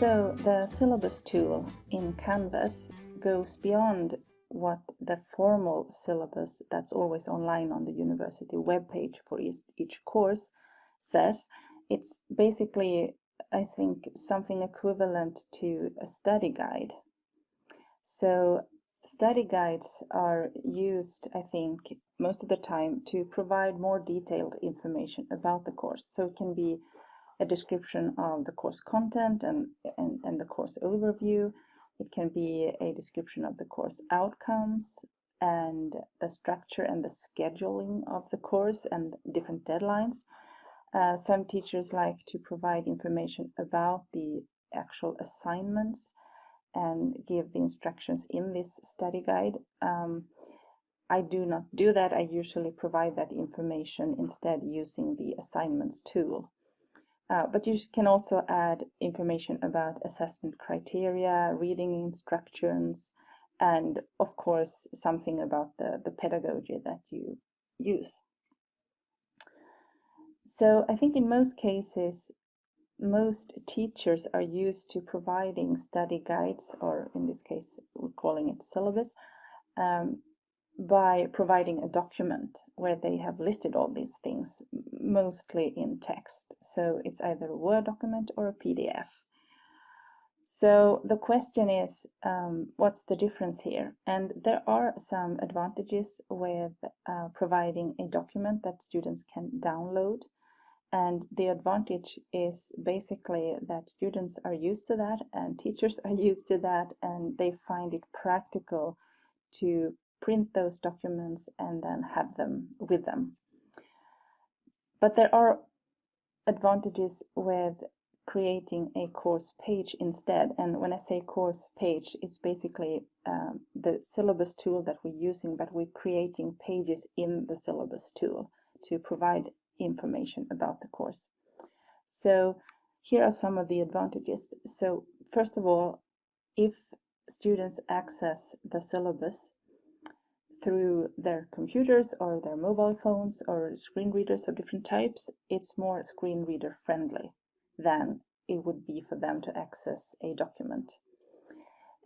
So the syllabus tool in Canvas goes beyond what the formal syllabus that's always online on the university webpage for each, each course says. It's basically, I think, something equivalent to a study guide. So study guides are used, I think, most of the time to provide more detailed information about the course. So it can be a description of the course content and, and, and the course overview. It can be a description of the course outcomes and the structure and the scheduling of the course and different deadlines. Uh, some teachers like to provide information about the actual assignments and give the instructions in this study guide. Um, I do not do that. I usually provide that information instead using the assignments tool. Uh, but you can also add information about assessment criteria, reading instructions, and of course something about the, the pedagogy that you use. So I think in most cases, most teachers are used to providing study guides, or in this case, we're calling it syllabus, um, by providing a document where they have listed all these things, mostly in text. So it's either a Word document or a PDF. So the question is, um, what's the difference here? And there are some advantages with uh, providing a document that students can download. And the advantage is basically that students are used to that and teachers are used to that and they find it practical to print those documents and then have them with them. But there are advantages with creating a course page instead. And when I say course page, it's basically um, the syllabus tool that we're using, but we're creating pages in the syllabus tool to provide information about the course. So here are some of the advantages. So first of all, if students access the syllabus through their computers or their mobile phones or screen readers of different types, it's more screen reader friendly than it would be for them to access a document.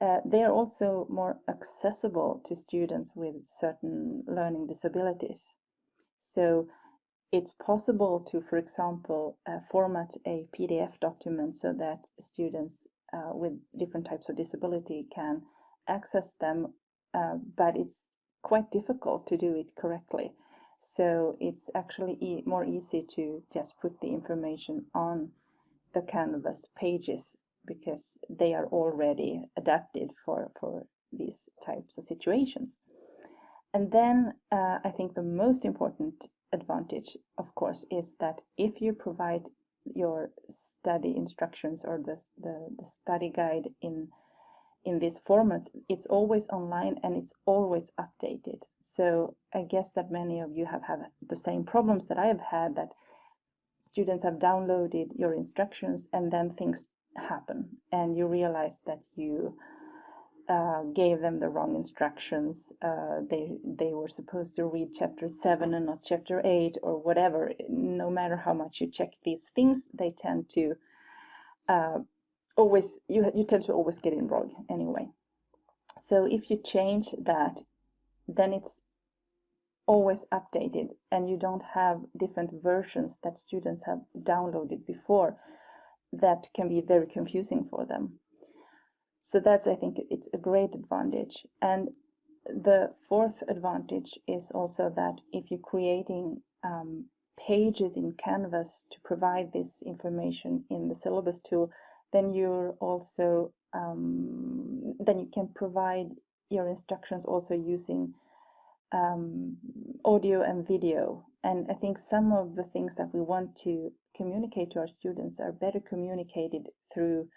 Uh, they are also more accessible to students with certain learning disabilities. So it's possible to, for example, uh, format a PDF document so that students uh, with different types of disability can access them, uh, but it's quite difficult to do it correctly. So it's actually e more easy to just put the information on the Canvas pages because they are already adapted for, for these types of situations. And then uh, I think the most important advantage, of course, is that if you provide your study instructions or the, the, the study guide in in this format, it's always online and it's always updated. So I guess that many of you have had the same problems that I have had that students have downloaded your instructions and then things happen and you realize that you uh, gave them the wrong instructions. Uh, they they were supposed to read chapter seven and not chapter eight or whatever. No matter how much you check these things, they tend to uh, always you you tend to always get it wrong anyway. So if you change that, then it's always updated and you don't have different versions that students have downloaded before that can be very confusing for them. So that's, I think, it's a great advantage. And the fourth advantage is also that if you're creating um, pages in Canvas to provide this information in the syllabus tool, then you're also um, then you can provide your instructions also using um, audio and video and I think some of the things that we want to communicate to our students are better communicated through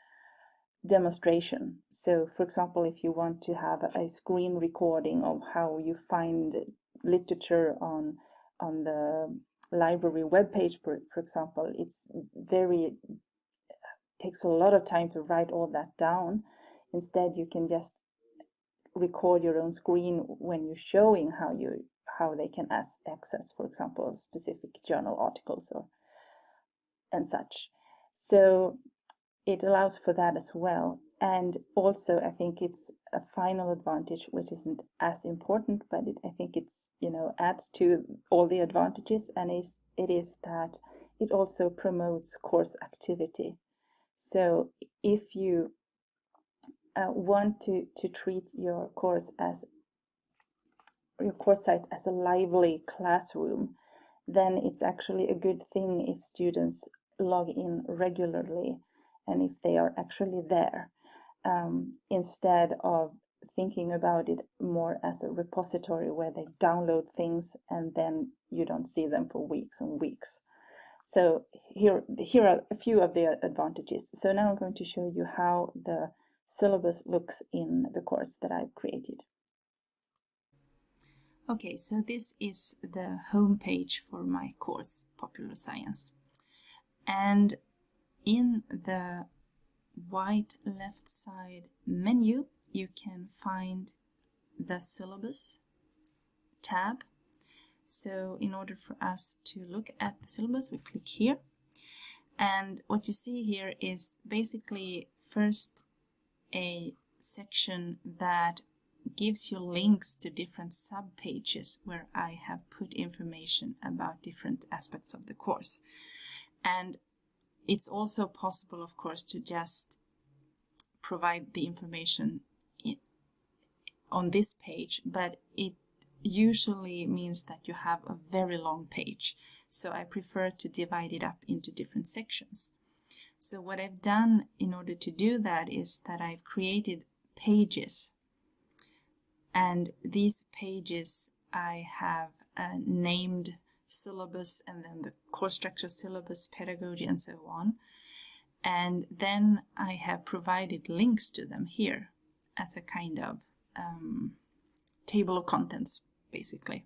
demonstration. So for example, if you want to have a screen recording of how you find literature on on the library webpage, for, for example, it's very takes a lot of time to write all that down. Instead, you can just record your own screen when you're showing how you how they can access, for example, specific journal articles or and such. So it allows for that as well. And also, I think it's a final advantage, which isn't as important, but it, I think it's, you know, adds to all the advantages, and is, it is that it also promotes course activity. So if you uh, want to, to treat your course as your course site as a lively classroom, then it's actually a good thing if students log in regularly and if they are actually there um, instead of thinking about it more as a repository where they download things and then you don't see them for weeks and weeks. So here, here are a few of the advantages. So now I'm going to show you how the syllabus looks in the course that I've created. Okay, so this is the home page for my course, Popular Science. And in the white left side menu, you can find the syllabus tab. So in order for us to look at the syllabus, we click here. And what you see here is basically first a section that gives you links to different sub-pages where I have put information about different aspects of the course. And it's also possible, of course, to just provide the information on this page, but it usually means that you have a very long page. So I prefer to divide it up into different sections. So what I've done in order to do that is that I've created pages and these pages I have uh, named syllabus and then the course structure syllabus pedagogy and so on and then I have provided links to them here as a kind of um, table of contents basically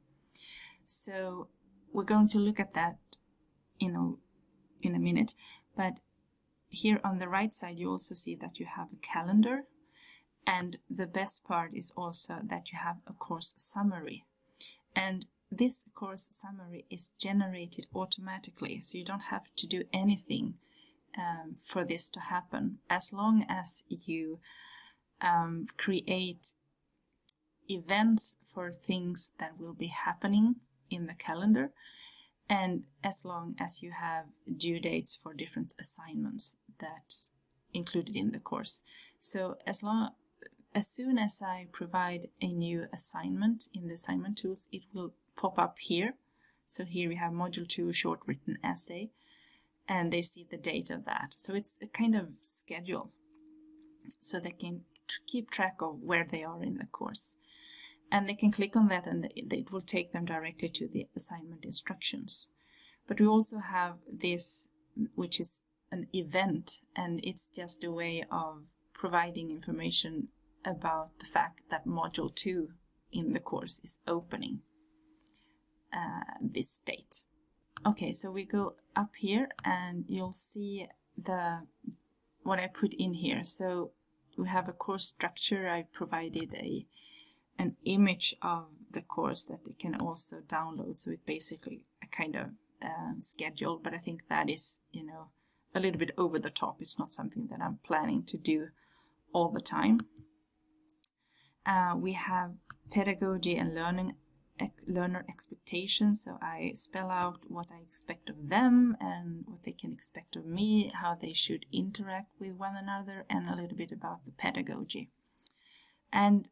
so we're going to look at that in a, in a minute but here on the right side you also see that you have a calendar and the best part is also that you have a course summary. And this course summary is generated automatically, so you don't have to do anything um, for this to happen. As long as you um, create events for things that will be happening in the calendar, and as long as you have due dates for different assignments that included in the course. So as long as soon as I provide a new assignment in the assignment tools, it will pop up here. So here we have module 2 short written essay and they see the date of that. So it's a kind of schedule so they can keep track of where they are in the course. And they can click on that and it will take them directly to the assignment instructions. But we also have this, which is an event, and it's just a way of providing information about the fact that module 2 in the course is opening uh, this date. Okay, so we go up here and you'll see the what I put in here. So we have a course structure. I provided a an image of the course that they can also download. So it's basically a kind of um, schedule, but I think that is, you know, a little bit over the top. It's not something that I'm planning to do all the time. Uh, we have pedagogy and learning learner expectations so I spell out what I expect of them and what they can expect of me how they should interact with one another and a little bit about the pedagogy and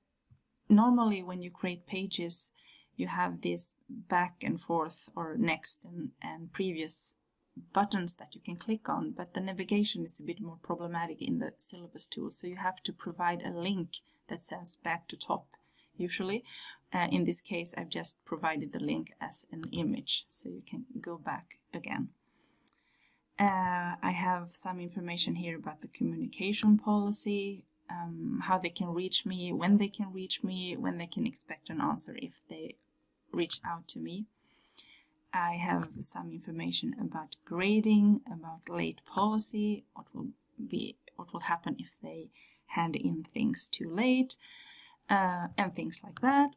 normally when you create pages you have this back and forth or next and, and previous buttons that you can click on but the navigation is a bit more problematic in the syllabus tool so you have to provide a link that says back to top usually. Uh, in this case I've just provided the link as an image so you can go back again. Uh, I have some information here about the communication policy, um, how they can reach me, when they can reach me, when they can expect an answer if they reach out to me. I have some information about grading, about late policy, what will be what will happen if they hand in things too late uh, and things like that.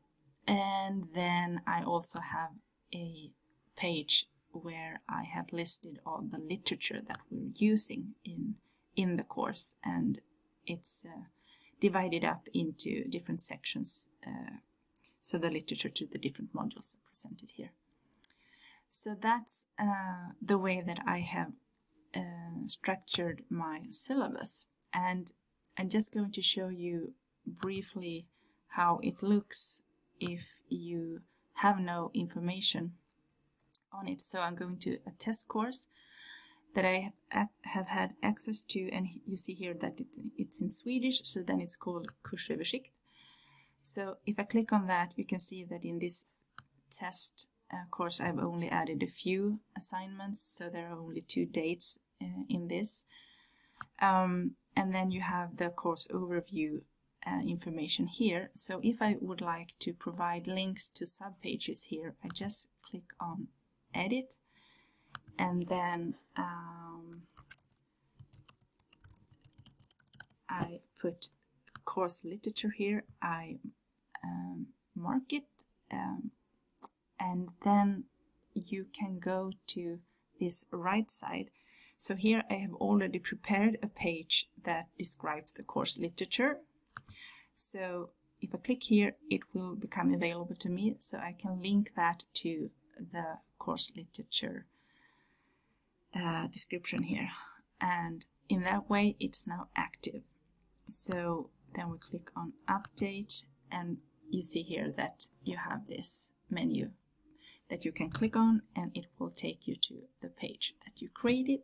And then I also have a page where I have listed all the literature that we're using in in the course and it's uh, divided up into different sections uh, so the literature to the different modules are presented here. So that's uh, the way that I have uh, structured my syllabus and I'm just going to show you briefly how it looks if you have no information on it. So I'm going to a test course that I have had access to and you see here that it's in Swedish so then it's called Kursöversikt. So if I click on that you can see that in this test uh, course I've only added a few assignments so there are only two dates uh, in this. Um, and then you have the course overview uh, information here. So if I would like to provide links to subpages here, I just click on edit and then um, I put course literature here, I um, mark it um, and then you can go to this right side. So here I have already prepared a page that describes the course literature. So if I click here, it will become available to me, so I can link that to the course literature uh, description here. And in that way, it's now active. So then we click on update and you see here that you have this menu that you can click on and it will take you to the page that you created.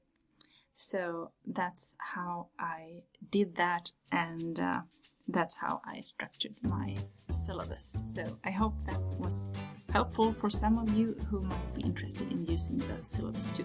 So that's how I did that and uh, that's how I structured my syllabus. So I hope that was helpful for some of you who might be interested in using the syllabus too.